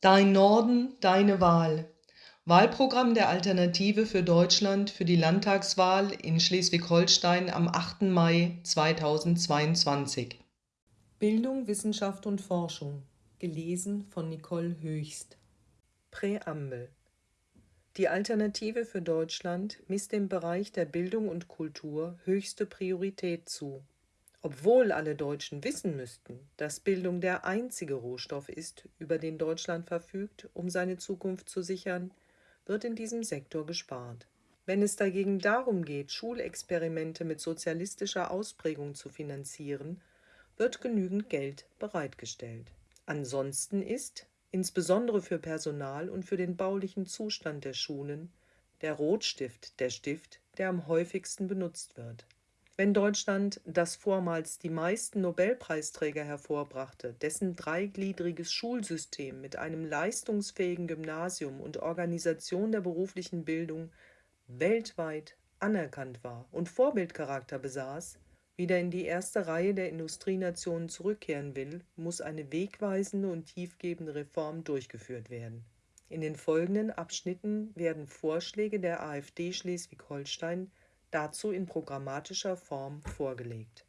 Dein Norden, deine Wahl. Wahlprogramm der Alternative für Deutschland für die Landtagswahl in Schleswig-Holstein am 8. Mai 2022. Bildung, Wissenschaft und Forschung. Gelesen von Nicole Höchst. Präambel. Die Alternative für Deutschland misst dem Bereich der Bildung und Kultur höchste Priorität zu. Obwohl alle Deutschen wissen müssten, dass Bildung der einzige Rohstoff ist, über den Deutschland verfügt, um seine Zukunft zu sichern, wird in diesem Sektor gespart. Wenn es dagegen darum geht, Schulexperimente mit sozialistischer Ausprägung zu finanzieren, wird genügend Geld bereitgestellt. Ansonsten ist, insbesondere für Personal und für den baulichen Zustand der Schulen, der Rotstift der Stift, der am häufigsten benutzt wird. Wenn Deutschland, das vormals die meisten Nobelpreisträger hervorbrachte, dessen dreigliedriges Schulsystem mit einem leistungsfähigen Gymnasium und Organisation der beruflichen Bildung weltweit anerkannt war und Vorbildcharakter besaß, wieder in die erste Reihe der Industrienationen zurückkehren will, muss eine wegweisende und tiefgebende Reform durchgeführt werden. In den folgenden Abschnitten werden Vorschläge der AfD Schleswig-Holstein dazu in programmatischer Form vorgelegt.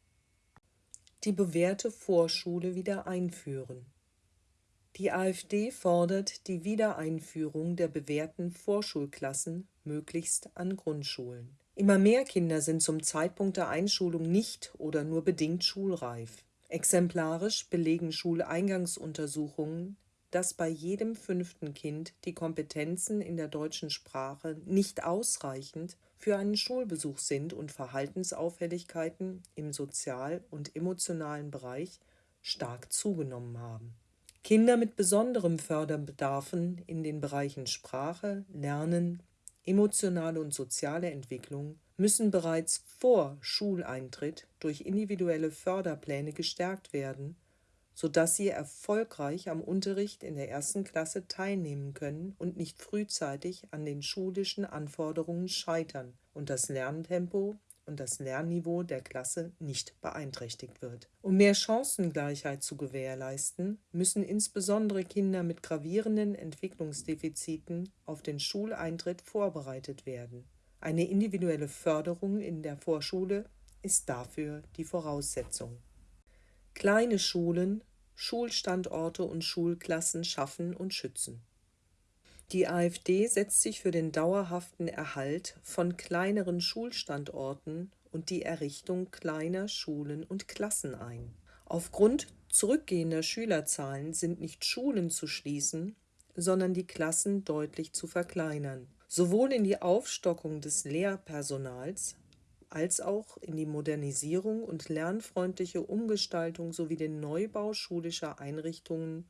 Die bewährte Vorschule wieder einführen. Die AfD fordert die Wiedereinführung der bewährten Vorschulklassen möglichst an Grundschulen. Immer mehr Kinder sind zum Zeitpunkt der Einschulung nicht oder nur bedingt schulreif. Exemplarisch belegen Schuleingangsuntersuchungen, dass bei jedem fünften Kind die Kompetenzen in der deutschen Sprache nicht ausreichend für einen Schulbesuch sind und Verhaltensauffälligkeiten im sozial- und emotionalen Bereich stark zugenommen haben. Kinder mit besonderem Förderbedarfen in den Bereichen Sprache, Lernen, emotionale und soziale Entwicklung müssen bereits vor Schuleintritt durch individuelle Förderpläne gestärkt werden sodass sie erfolgreich am Unterricht in der ersten Klasse teilnehmen können und nicht frühzeitig an den schulischen Anforderungen scheitern und das Lerntempo und das Lernniveau der Klasse nicht beeinträchtigt wird. Um mehr Chancengleichheit zu gewährleisten, müssen insbesondere Kinder mit gravierenden Entwicklungsdefiziten auf den Schuleintritt vorbereitet werden. Eine individuelle Förderung in der Vorschule ist dafür die Voraussetzung. Kleine Schulen Schulstandorte und Schulklassen schaffen und schützen. Die AfD setzt sich für den dauerhaften Erhalt von kleineren Schulstandorten und die Errichtung kleiner Schulen und Klassen ein. Aufgrund zurückgehender Schülerzahlen sind nicht Schulen zu schließen, sondern die Klassen deutlich zu verkleinern. Sowohl in die Aufstockung des Lehrpersonals als auch in die Modernisierung und lernfreundliche Umgestaltung sowie den Neubau schulischer Einrichtungen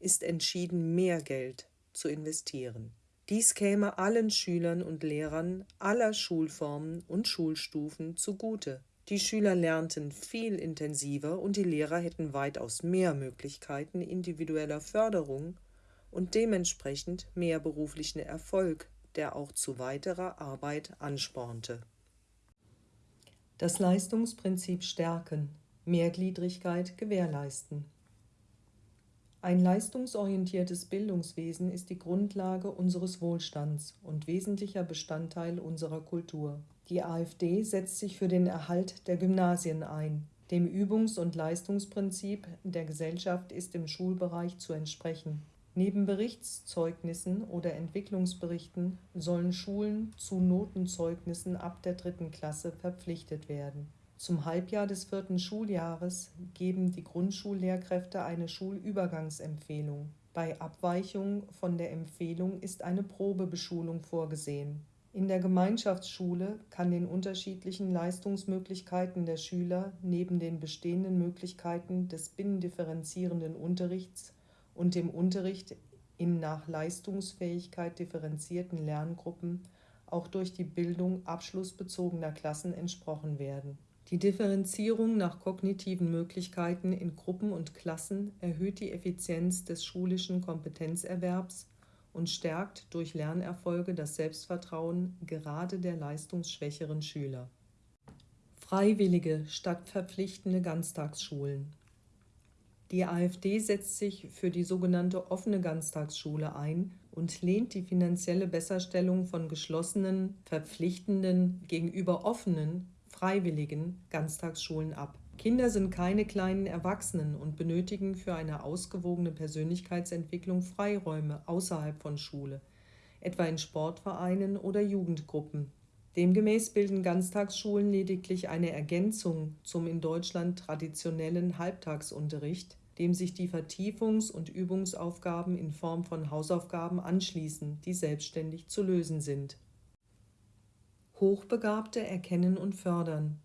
ist entschieden mehr Geld zu investieren. Dies käme allen Schülern und Lehrern aller Schulformen und Schulstufen zugute. Die Schüler lernten viel intensiver und die Lehrer hätten weitaus mehr Möglichkeiten individueller Förderung und dementsprechend mehr beruflichen Erfolg, der auch zu weiterer Arbeit anspornte das Leistungsprinzip stärken, Mehrgliedrigkeit gewährleisten. Ein leistungsorientiertes Bildungswesen ist die Grundlage unseres Wohlstands und wesentlicher Bestandteil unserer Kultur. Die AfD setzt sich für den Erhalt der Gymnasien ein. Dem Übungs- und Leistungsprinzip der Gesellschaft ist im Schulbereich zu entsprechen. Neben Berichtszeugnissen oder Entwicklungsberichten sollen Schulen zu Notenzeugnissen ab der dritten Klasse verpflichtet werden. Zum Halbjahr des vierten Schuljahres geben die Grundschullehrkräfte eine Schulübergangsempfehlung. Bei Abweichung von der Empfehlung ist eine Probebeschulung vorgesehen. In der Gemeinschaftsschule kann den unterschiedlichen Leistungsmöglichkeiten der Schüler neben den bestehenden Möglichkeiten des binnendifferenzierenden Unterrichts und dem Unterricht in nach Leistungsfähigkeit differenzierten Lerngruppen auch durch die Bildung abschlussbezogener Klassen entsprochen werden. Die Differenzierung nach kognitiven Möglichkeiten in Gruppen und Klassen erhöht die Effizienz des schulischen Kompetenzerwerbs und stärkt durch Lernerfolge das Selbstvertrauen gerade der leistungsschwächeren Schüler. Freiwillige statt verpflichtende Ganztagsschulen Die AfD setzt sich für die sogenannte offene Ganztagsschule ein und lehnt die finanzielle Besserstellung von geschlossenen, verpflichtenden gegenüber offenen, freiwilligen Ganztagsschulen ab. Kinder sind keine kleinen Erwachsenen und benötigen für eine ausgewogene Persönlichkeitsentwicklung Freiräume außerhalb von Schule, etwa in Sportvereinen oder Jugendgruppen. Demgemäß bilden Ganztagsschulen lediglich eine Ergänzung zum in Deutschland traditionellen Halbtagsunterricht, dem sich die Vertiefungs- und Übungsaufgaben in Form von Hausaufgaben anschließen, die selbstständig zu lösen sind. Hochbegabte erkennen und fördern.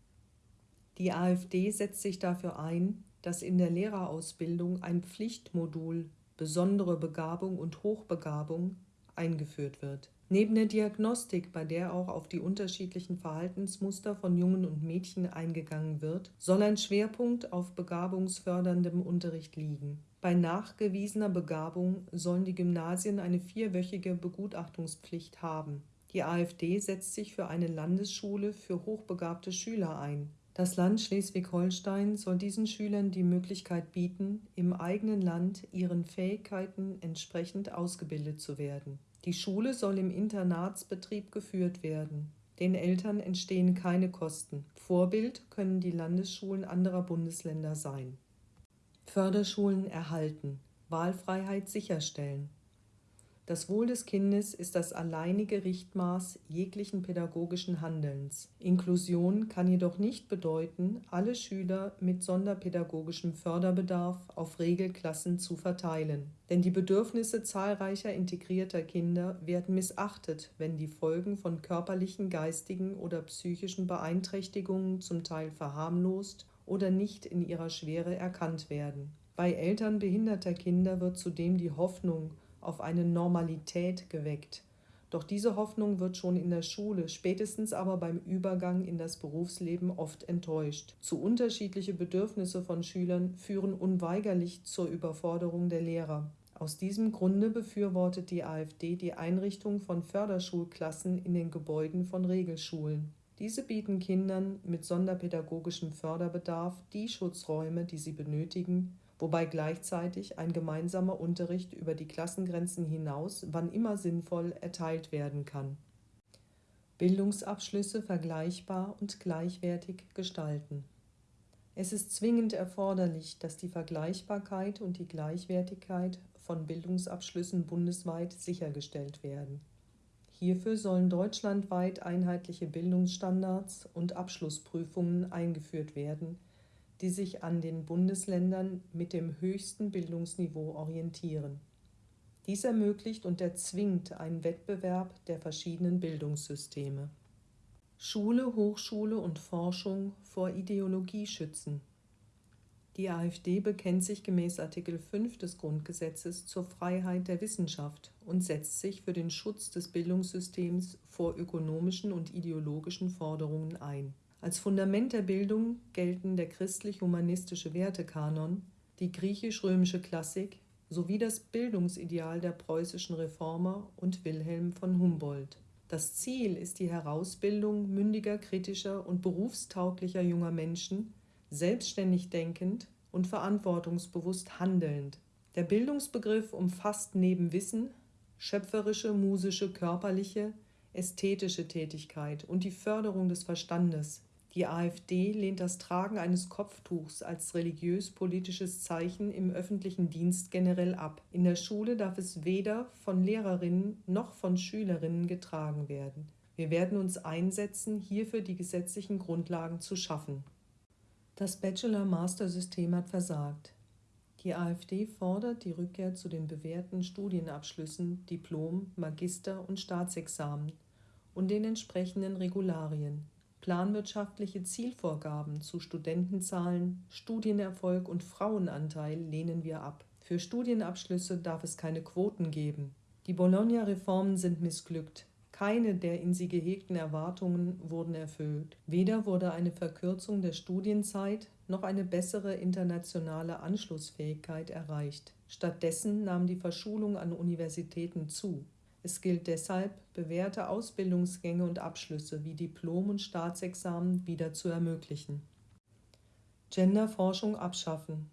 Die AfD setzt sich dafür ein, dass in der Lehrerausbildung ein Pflichtmodul besondere Begabung und Hochbegabung eingeführt wird. Neben der Diagnostik, bei der auch auf die unterschiedlichen Verhaltensmuster von Jungen und Mädchen eingegangen wird, soll ein Schwerpunkt auf begabungsförderndem Unterricht liegen. Bei nachgewiesener Begabung sollen die Gymnasien eine vierwöchige Begutachtungspflicht haben. Die AfD setzt sich für eine Landesschule für hochbegabte Schüler ein. Das Land Schleswig-Holstein soll diesen Schülern die Möglichkeit bieten, im eigenen Land ihren Fähigkeiten entsprechend ausgebildet zu werden. Die Schule soll im Internatsbetrieb geführt werden. Den Eltern entstehen keine Kosten. Vorbild können die Landesschulen anderer Bundesländer sein. Förderschulen erhalten. Wahlfreiheit sicherstellen. Das Wohl des Kindes ist das alleinige Richtmaß jeglichen pädagogischen Handelns. Inklusion kann jedoch nicht bedeuten, alle Schüler mit sonderpädagogischem Förderbedarf auf Regelklassen zu verteilen. Denn die Bedürfnisse zahlreicher integrierter Kinder werden missachtet, wenn die Folgen von körperlichen, geistigen oder psychischen Beeinträchtigungen zum Teil verharmlost oder nicht in ihrer Schwere erkannt werden. Bei Eltern behinderter Kinder wird zudem die Hoffnung auf eine Normalität geweckt. Doch diese Hoffnung wird schon in der Schule, spätestens aber beim Übergang in das Berufsleben oft enttäuscht. Zu unterschiedliche Bedürfnisse von Schülern führen unweigerlich zur Überforderung der Lehrer. Aus diesem Grunde befürwortet die AfD die Einrichtung von Förderschulklassen in den Gebäuden von Regelschulen. Diese bieten Kindern mit sonderpädagogischem Förderbedarf die Schutzräume, die sie benötigen, wobei gleichzeitig ein gemeinsamer Unterricht über die Klassengrenzen hinaus wann immer sinnvoll erteilt werden kann. Bildungsabschlüsse vergleichbar und gleichwertig gestalten. Es ist zwingend erforderlich, dass die Vergleichbarkeit und die Gleichwertigkeit von Bildungsabschlüssen bundesweit sichergestellt werden. Hierfür sollen deutschlandweit einheitliche Bildungsstandards und Abschlussprüfungen eingeführt werden, die sich an den Bundesländern mit dem höchsten Bildungsniveau orientieren. Dies ermöglicht und erzwingt einen Wettbewerb der verschiedenen Bildungssysteme. Schule, Hochschule und Forschung vor Ideologie schützen. Die AfD bekennt sich gemäß Artikel 5 des Grundgesetzes zur Freiheit der Wissenschaft und setzt sich für den Schutz des Bildungssystems vor ökonomischen und ideologischen Forderungen ein. Als Fundament der Bildung gelten der christlich-humanistische Wertekanon, die griechisch-römische Klassik sowie das Bildungsideal der preußischen Reformer und Wilhelm von Humboldt. Das Ziel ist die Herausbildung mündiger, kritischer und berufstauglicher junger Menschen, selbstständig denkend und verantwortungsbewusst handelnd. Der Bildungsbegriff umfasst neben Wissen schöpferische, musische, körperliche, ästhetische Tätigkeit und die Förderung des Verstandes, die AfD lehnt das Tragen eines Kopftuchs als religiös-politisches Zeichen im öffentlichen Dienst generell ab. In der Schule darf es weder von Lehrerinnen noch von Schülerinnen getragen werden. Wir werden uns einsetzen, hierfür die gesetzlichen Grundlagen zu schaffen. Das Bachelor-Master-System hat versagt. Die AfD fordert die Rückkehr zu den bewährten Studienabschlüssen, Diplom, Magister und Staatsexamen und den entsprechenden Regularien. Planwirtschaftliche Zielvorgaben zu Studentenzahlen, Studienerfolg und Frauenanteil lehnen wir ab. Für Studienabschlüsse darf es keine Quoten geben. Die Bologna-Reformen sind missglückt. Keine der in sie gehegten Erwartungen wurden erfüllt. Weder wurde eine Verkürzung der Studienzeit noch eine bessere internationale Anschlussfähigkeit erreicht. Stattdessen nahm die Verschulung an Universitäten zu. Es gilt deshalb, bewährte Ausbildungsgänge und Abschlüsse wie Diplom- und Staatsexamen wieder zu ermöglichen. Genderforschung abschaffen.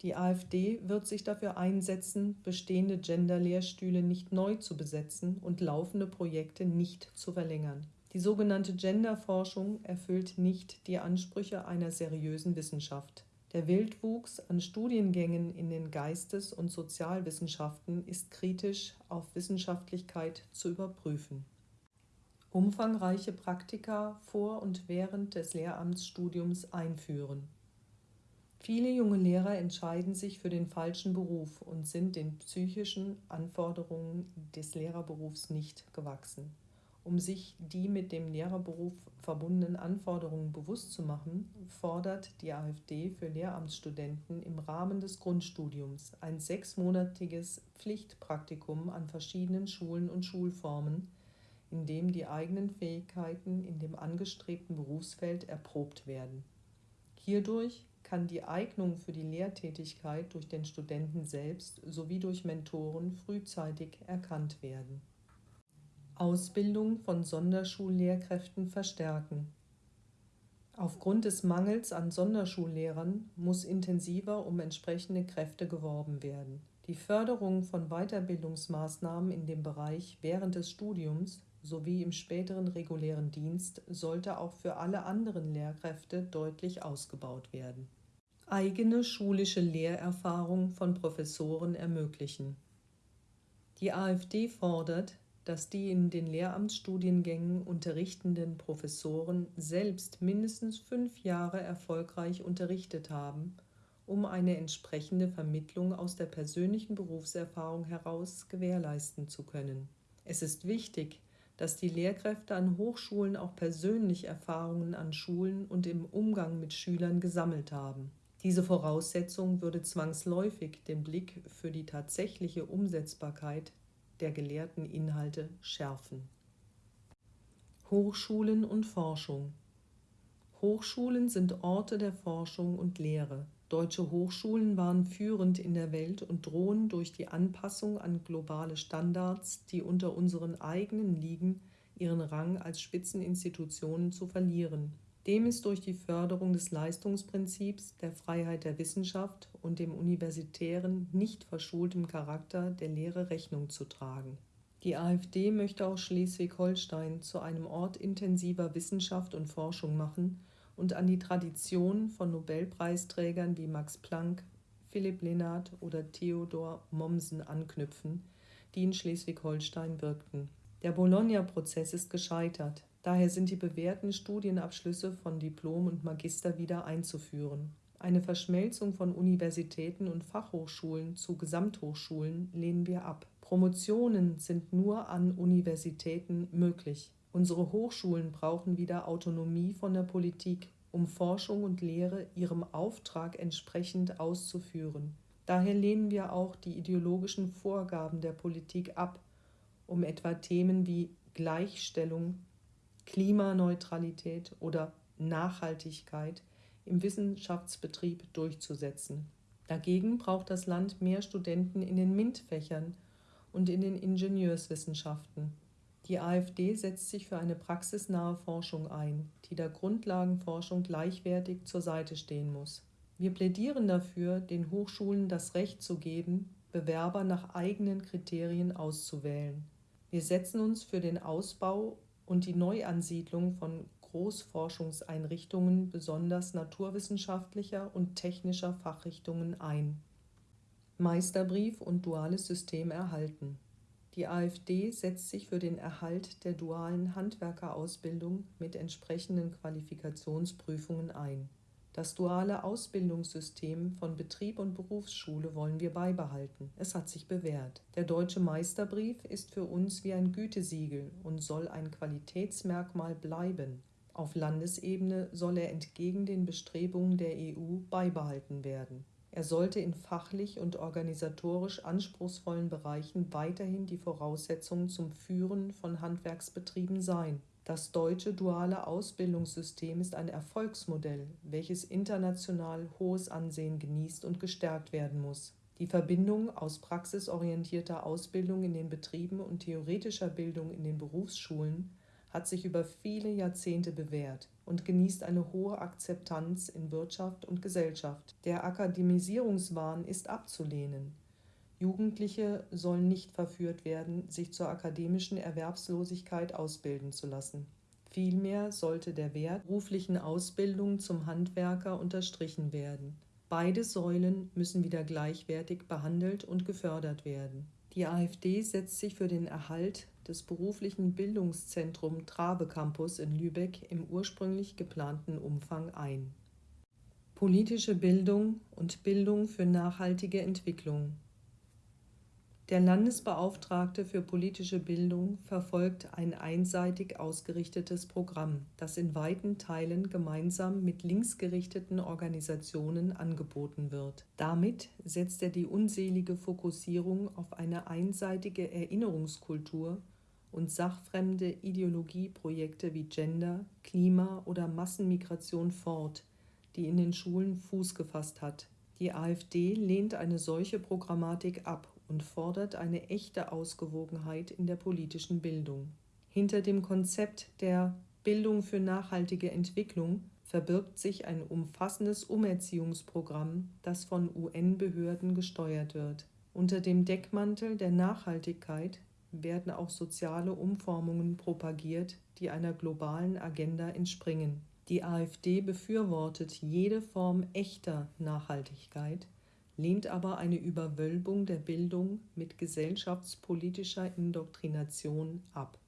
Die AfD wird sich dafür einsetzen, bestehende Gender-Lehrstühle nicht neu zu besetzen und laufende Projekte nicht zu verlängern. Die sogenannte Genderforschung erfüllt nicht die Ansprüche einer seriösen Wissenschaft. Der Wildwuchs an Studiengängen in den Geistes- und Sozialwissenschaften ist kritisch auf Wissenschaftlichkeit zu überprüfen. Umfangreiche Praktika vor und während des Lehramtsstudiums einführen. Viele junge Lehrer entscheiden sich für den falschen Beruf und sind den psychischen Anforderungen des Lehrerberufs nicht gewachsen. Um sich die mit dem Lehrerberuf verbundenen Anforderungen bewusst zu machen, fordert die AfD für Lehramtsstudenten im Rahmen des Grundstudiums ein sechsmonatiges Pflichtpraktikum an verschiedenen Schulen und Schulformen, in dem die eigenen Fähigkeiten in dem angestrebten Berufsfeld erprobt werden. Hierdurch kann die Eignung für die Lehrtätigkeit durch den Studenten selbst sowie durch Mentoren frühzeitig erkannt werden. Ausbildung von Sonderschullehrkräften verstärken. Aufgrund des Mangels an Sonderschullehrern muss intensiver um entsprechende Kräfte geworben werden. Die Förderung von Weiterbildungsmaßnahmen in dem Bereich während des Studiums sowie im späteren regulären Dienst sollte auch für alle anderen Lehrkräfte deutlich ausgebaut werden. Eigene schulische Lehrerfahrung von Professoren ermöglichen. Die AfD fordert, dass die in den Lehramtsstudiengängen unterrichtenden Professoren selbst mindestens fünf Jahre erfolgreich unterrichtet haben, um eine entsprechende Vermittlung aus der persönlichen Berufserfahrung heraus gewährleisten zu können. Es ist wichtig, dass die Lehrkräfte an Hochschulen auch persönlich Erfahrungen an Schulen und im Umgang mit Schülern gesammelt haben. Diese Voraussetzung würde zwangsläufig den Blick für die tatsächliche Umsetzbarkeit der gelehrten Inhalte schärfen. Hochschulen und Forschung Hochschulen sind Orte der Forschung und Lehre. Deutsche Hochschulen waren führend in der Welt und drohen durch die Anpassung an globale Standards, die unter unseren eigenen liegen, ihren Rang als Spitzeninstitutionen zu verlieren. Dem ist durch die Förderung des Leistungsprinzips, der Freiheit der Wissenschaft und dem universitären, nicht verschultem Charakter der Lehre Rechnung zu tragen. Die AfD möchte auch Schleswig-Holstein zu einem Ort intensiver Wissenschaft und Forschung machen und an die Tradition von Nobelpreisträgern wie Max Planck, Philipp Lenard oder Theodor Mommsen anknüpfen, die in Schleswig-Holstein wirkten. Der Bologna-Prozess ist gescheitert. Daher sind die bewährten Studienabschlüsse von Diplom und Magister wieder einzuführen. Eine Verschmelzung von Universitäten und Fachhochschulen zu Gesamthochschulen lehnen wir ab. Promotionen sind nur an Universitäten möglich. Unsere Hochschulen brauchen wieder Autonomie von der Politik, um Forschung und Lehre ihrem Auftrag entsprechend auszuführen. Daher lehnen wir auch die ideologischen Vorgaben der Politik ab, um etwa Themen wie Gleichstellung, Klimaneutralität oder Nachhaltigkeit im Wissenschaftsbetrieb durchzusetzen. Dagegen braucht das Land mehr Studenten in den MINT-Fächern und in den Ingenieurswissenschaften. Die AfD setzt sich für eine praxisnahe Forschung ein, die der Grundlagenforschung gleichwertig zur Seite stehen muss. Wir plädieren dafür, den Hochschulen das Recht zu geben, Bewerber nach eigenen Kriterien auszuwählen. Wir setzen uns für den Ausbau und die Neuansiedlung von Großforschungseinrichtungen besonders naturwissenschaftlicher und technischer Fachrichtungen ein. Meisterbrief und duales System erhalten. Die AfD setzt sich für den Erhalt der dualen Handwerkerausbildung mit entsprechenden Qualifikationsprüfungen ein. Das duale Ausbildungssystem von Betrieb und Berufsschule wollen wir beibehalten. Es hat sich bewährt. Der deutsche Meisterbrief ist für uns wie ein Gütesiegel und soll ein Qualitätsmerkmal bleiben. Auf Landesebene soll er entgegen den Bestrebungen der EU beibehalten werden. Er sollte in fachlich und organisatorisch anspruchsvollen Bereichen weiterhin die Voraussetzung zum Führen von Handwerksbetrieben sein. Das deutsche duale Ausbildungssystem ist ein Erfolgsmodell, welches international hohes Ansehen genießt und gestärkt werden muss. Die Verbindung aus praxisorientierter Ausbildung in den Betrieben und theoretischer Bildung in den Berufsschulen hat sich über viele Jahrzehnte bewährt und genießt eine hohe Akzeptanz in Wirtschaft und Gesellschaft. Der Akademisierungswahn ist abzulehnen. Jugendliche sollen nicht verführt werden, sich zur akademischen Erwerbslosigkeit ausbilden zu lassen. Vielmehr sollte der Wert beruflichen Ausbildung zum Handwerker unterstrichen werden. Beide Säulen müssen wieder gleichwertig behandelt und gefördert werden. Die AfD setzt sich für den Erhalt des beruflichen Bildungszentrum Trabe Campus in Lübeck im ursprünglich geplanten Umfang ein. Politische Bildung und Bildung für nachhaltige Entwicklung der Landesbeauftragte für politische Bildung verfolgt ein einseitig ausgerichtetes Programm, das in weiten Teilen gemeinsam mit linksgerichteten Organisationen angeboten wird. Damit setzt er die unselige Fokussierung auf eine einseitige Erinnerungskultur und sachfremde Ideologieprojekte wie Gender, Klima oder Massenmigration fort, die in den Schulen Fuß gefasst hat. Die AfD lehnt eine solche Programmatik ab und fordert eine echte Ausgewogenheit in der politischen Bildung. Hinter dem Konzept der Bildung für nachhaltige Entwicklung verbirgt sich ein umfassendes Umerziehungsprogramm, das von UN-Behörden gesteuert wird. Unter dem Deckmantel der Nachhaltigkeit werden auch soziale Umformungen propagiert, die einer globalen Agenda entspringen. Die AfD befürwortet jede Form echter Nachhaltigkeit, lehnt aber eine Überwölbung der Bildung mit gesellschaftspolitischer Indoktrination ab